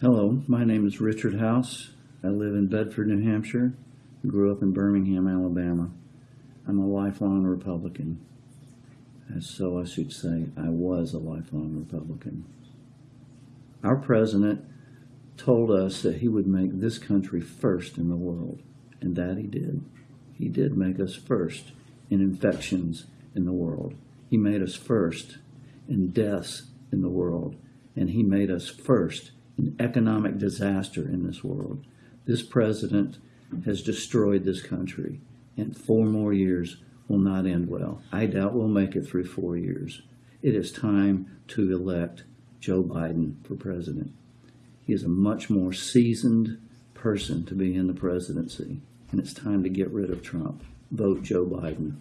Hello, my name is Richard House. I live in Bedford, New Hampshire. I Grew up in Birmingham, Alabama. I'm a lifelong Republican. And so I should say I was a lifelong Republican. Our president told us that he would make this country first in the world, and that he did. He did make us first in infections in the world. He made us first in deaths in the world, and he made us first economic disaster in this world. This president has destroyed this country, and four more years will not end well. I doubt we'll make it through four years. It is time to elect Joe Biden for president. He is a much more seasoned person to be in the presidency, and it's time to get rid of Trump. Vote Joe Biden.